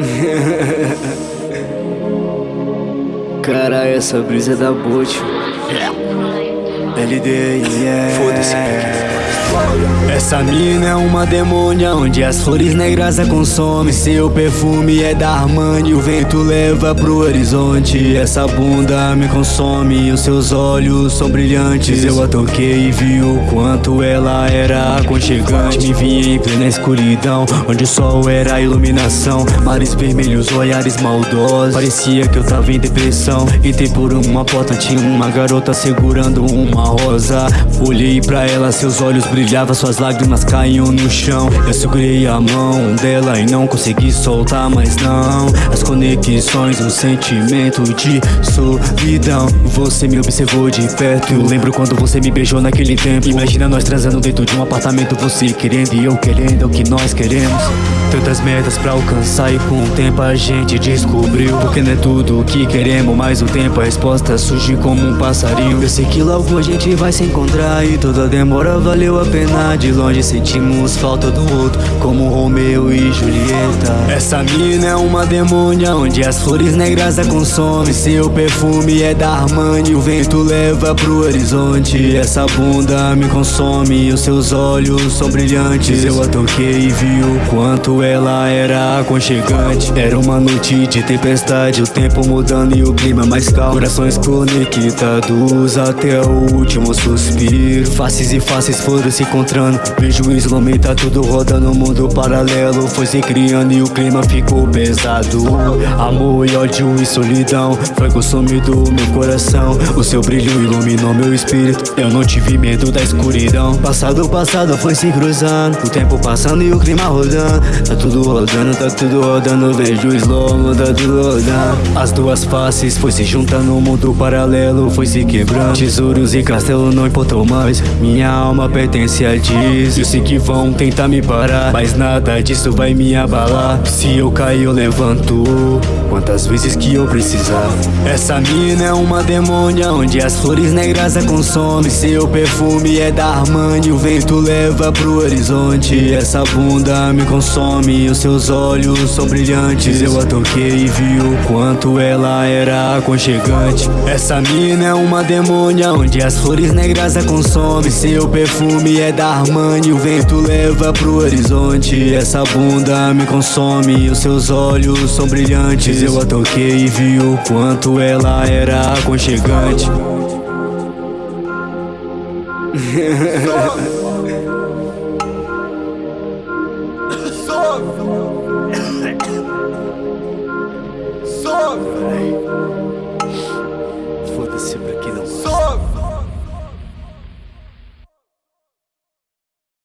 Cara, essa brisa é da bote. LD, yeah. Foda-se. Essa mina é uma demônia onde as flores negras a consomem. Seu perfume é da Armani, o vento leva pro horizonte. Essa bunda me consome, os seus olhos são brilhantes. Eu a toquei e vi o quanto ela era aconchegante. Me vi em plena escuridão, onde o sol era a iluminação. Mares vermelhos, olhares maldosos. Parecia que eu tava em depressão. Entrei por uma porta, tinha uma garota segurando uma rosa. Olhei pra ela, seus olhos brilhavam, suas lágrimas caíam no chão. Eu segurei a mão dela e não consegui soltar mais não. As conexões, o sentimento de solidão. Você me observou de perto. Eu lembro quando você me beijou naquele tempo. Imagina nós transando dentro de um apartamento. Você querendo e eu querendo é o que nós queremos. Tantas metas pra alcançar e com o tempo a gente descobriu. Porque não é tudo o que queremos, mas o tempo a resposta surge como um passarinho. Eu sei que logo a gente vai se encontrar e toda demora valeu a pena De longe sentimos falta do outro, como Romeu e Julieta. Essa mina é uma demônia onde as flores negras a consomem. Seu perfume é da Armani, o vento leva pro horizonte. Essa bunda me consome, os seus olhos são brilhantes. Eu a toquei e vi o quanto ela era aconchegante. Era uma noite de tempestade, o tempo mudando e o clima mais calmo. Corações conectados até o último suspiro. Faces e faces foram se encontrando. Vejo o isolamento, tá tudo rodando, mundo paralelo. Foi se criando e o clima ficou pesado. Amor e ódio e solidão Foi consumido meu coração. O seu brilho iluminou meu espírito. Eu não tive medo da escuridão. Passado, passado foi se cruzando. O tempo passando e o clima rodando. Tá tudo rodando, tá tudo rodando. Vejo o slow, tá tudo rodando. As duas faces foi se juntando O mundo paralelo foi se quebrando. Tesouros e castelo não importam mais. Minha alma pertence a Diz Eu sei que vão tentar me parar Mas nada disso vai me abalar. Se eu cair eu levanto. Quantas vezes que eu precisar. Essa mina é uma demônia Onde as flores negras a consomem. Seu perfume é da Armani O vento leva pro horizonte. Essa bunda me consome Os seus olhos são brilhantes. Eu a toquei e vi o quanto ela era aconchegante. Essa mina é uma demônia Onde as flores negras a consomem. Seu perfume é da Armani O vento leva pro horizonte Essa bunda me consome Os seus olhos são brilhantes Eu a toquei e vi o quanto ela era aconchegante Sofre! Sofre!